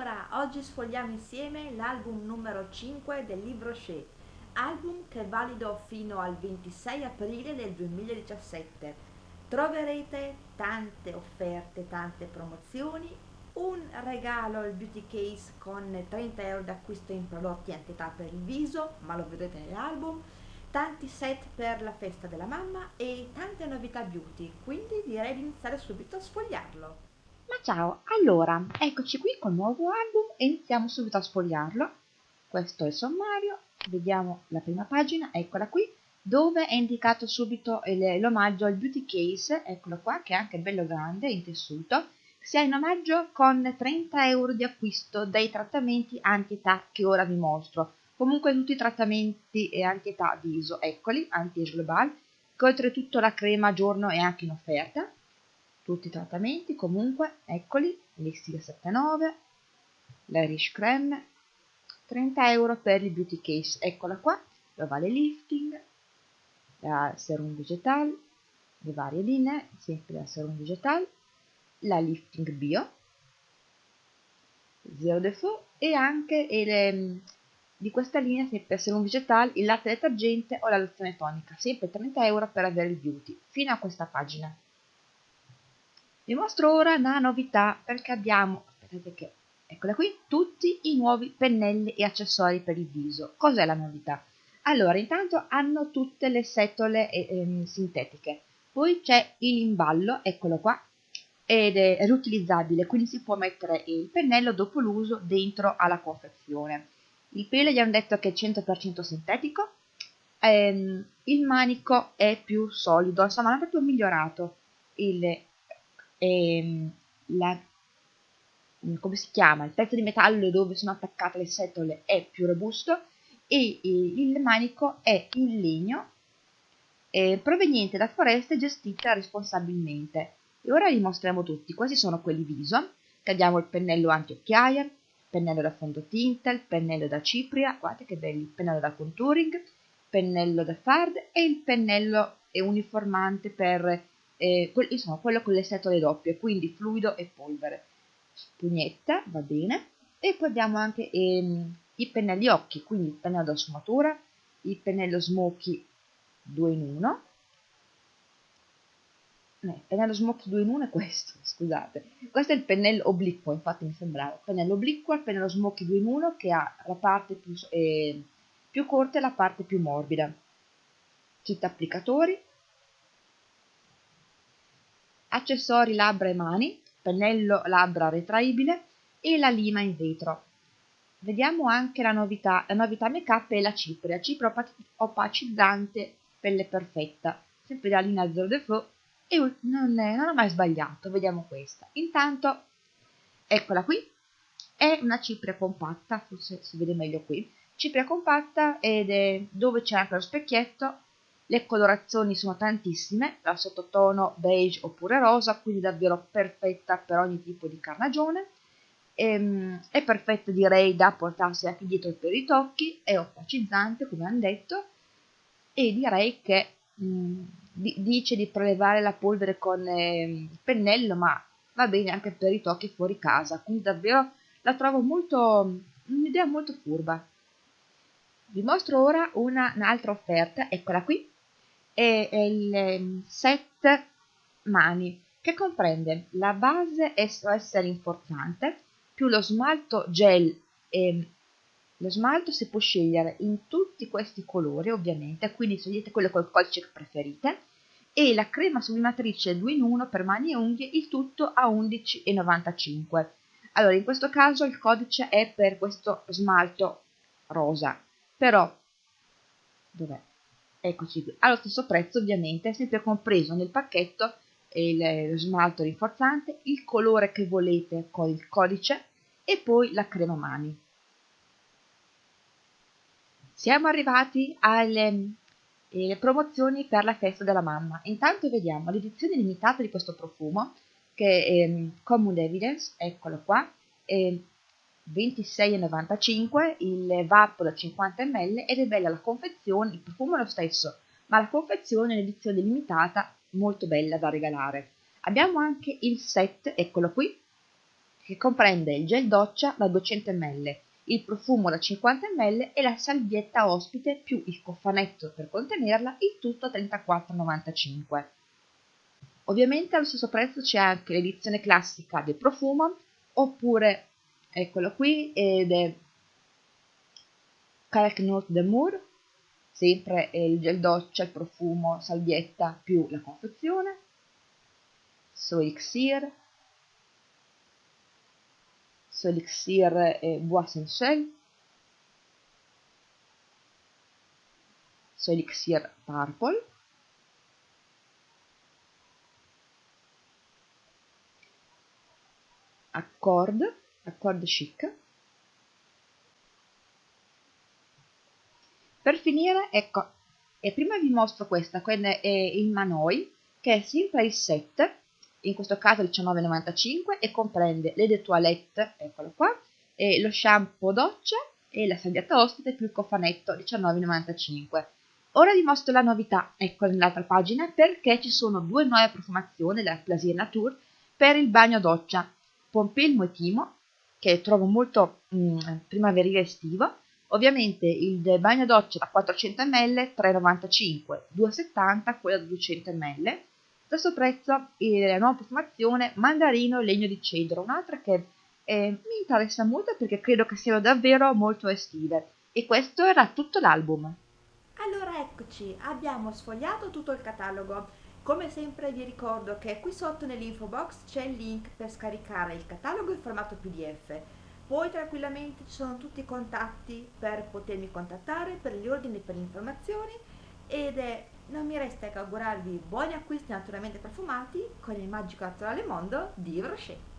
Allora, oggi sfogliamo insieme l'album numero 5 del libro Shea, album che è valido fino al 26 aprile del 2017. Troverete tante offerte, tante promozioni, un regalo il beauty case con 30 euro d'acquisto in prodotti anti-età per il viso, ma lo vedrete nell'album, tanti set per la festa della mamma e tante novità beauty, quindi direi di iniziare subito a sfogliarlo. Ciao, allora, eccoci qui col nuovo album e iniziamo subito a sfogliarlo. Questo è il sommario, vediamo la prima pagina, eccola qui, dove è indicato subito l'omaggio al beauty case, eccolo qua, che è anche bello grande, in tessuto, sia in omaggio con 30 euro di acquisto dei trattamenti anti-età che ora vi mostro. Comunque tutti i trattamenti e anti-età viso, eccoli, anti-age global, che oltretutto la crema giorno è anche in offerta tutti i trattamenti. Comunque eccoli l'Elixir 79 l'Irish Creme 30 euro per il beauty case. Eccola qua l'ovale lifting la serum vegetal le varie linee sempre la serum vegetal la lifting bio zero default e anche le, di questa linea sempre serum vegetal il latte detergente o la lozione tonica. Sempre 30 euro per avere il beauty. Fino a questa pagina vi mostro ora una novità perché abbiamo, aspettate che, eccola qui, tutti i nuovi pennelli e accessori per il viso. Cos'è la novità? Allora, intanto hanno tutte le setole eh, sintetiche, poi c'è il imballo, eccolo qua, ed è riutilizzabile, quindi si può mettere il pennello dopo l'uso dentro alla confezione. Il pelo gli hanno detto che è 100% sintetico, ehm, il manico è più solido, insomma hanno proprio migliorato il ehm, la, come si chiama, il pezzo di metallo dove sono attaccate le setole è più robusto e il manico è in legno eh, proveniente da foreste gestite responsabilmente. E ora li mostriamo tutti. Questi sono quelli viso, che abbiamo il pennello anti-occhiaia, il pennello da fondotinta, il pennello da cipria, guardate che belli, il pennello da contouring, pennello da fard e il pennello uniformante per eh, insomma quello con le setole doppie, quindi fluido e polvere. Spugnetta, va bene. E poi abbiamo anche ehm, i pennelli occhi, quindi il pennello da sfumatura, il pennello smoky 2 in 1. Eh, il pennello smoky 2 in 1 è questo, scusate. Questo è il pennello obliquo, infatti mi sembrava. Pennello obliquo, il pennello smoky 2 in 1 che ha la parte più, eh, più corta e la parte più morbida. Kit applicatori, accessori labbra e mani, pennello labbra retraibile e la lima in vetro. Vediamo anche la novità, la novità make up è la cipria, cipria opacizzante pelle perfetta, sempre della linea Zero Default e non, è, non ho mai sbagliato, vediamo questa. Intanto, eccola qui, è una cipria compatta, forse si vede meglio qui, cipria compatta ed è dove c'è anche lo specchietto le colorazioni sono tantissime, dal sottotono beige oppure rosa, quindi davvero perfetta per ogni tipo di carnagione. Ehm, è perfetta direi da portarsi anche dietro per i tocchi, è opacizzante come hanno detto e direi che mh, mm, dice di prelevare la polvere con eh, pennello ma va bene anche per i tocchi fuori casa, quindi davvero la trovo molto un'idea molto furba. Vi mostro ora una, un'altra offerta, eccola qui, è il ehm, set mani che comprende la base SOS rinforzante più lo smalto gel e lo smalto si può scegliere in tutti questi colori ovviamente quindi scegliete quello col codice che preferite e la crema sublimatrice 2 in 1 per mani e unghie il tutto a 11,95 allora in questo caso il codice è per questo smalto rosa però dov'è? Eccoci qui. Allo stesso prezzo ovviamente sempre compreso nel pacchetto il, lo smalto rinforzante il colore che volete con il codice e poi la crema mani. Siamo arrivati alle eh, promozioni per la festa della mamma. Intanto vediamo l'edizione limitata di questo profumo che è eh, Common Evidence eccolo qua eh, 26,95 il VAP da 50 ml ed è bella la confezione, il profumo è lo stesso, ma la confezione è un'edizione limitata molto bella da regalare. Abbiamo anche il set, eccolo qui, che comprende il gel doccia da 200 ml, il profumo da 50 ml e la salvietta ospite più il cofanetto per contenerla, il tutto a 34,95. Ovviamente allo stesso prezzo c'è anche l'edizione classica del profumo, oppure eccolo qui, ed è Kalknut de Moor, sempre il gel doccia, il profumo, salvietta più la confezione, Soelixir, Soelixir e Bois Sensuel, Soelixir Purple, Accord, Accord Chic, Per finire, ecco, e prima vi mostro questa, è il Manoi, che è sempre il set, in questo caso 19,95 e comprende le de toilette, eccolo qua, e lo shampoo doccia e la salvietta ospite più il cofanetto 19,95. Ora vi mostro la novità, ecco nell'altra pagina, perché ci sono due nuove profumazioni della Plaisir Nature per il bagno doccia, Pompilmo e Timo, che trovo molto mm, primaverile estivo, Ovviamente il bagno doccia da 400 ml 3,95, 2,70 quello da 200 ml. Stesso prezzo la nuova profumazione mandarino legno di cedro, un'altra che eh, mi interessa molto perché credo che siano davvero molto estive. E questo era tutto l'album. Allora eccoci, abbiamo sfogliato tutto il catalogo. Come sempre vi ricordo che qui sotto nell'info box c'è il link per scaricare il catalogo in formato PDF poi tranquillamente ci sono tutti i contatti per potermi contattare per gli ordini per le informazioni ed è, non mi resta che augurarvi buoni acquisti naturalmente profumati con il magico naturale mondo di Rocher.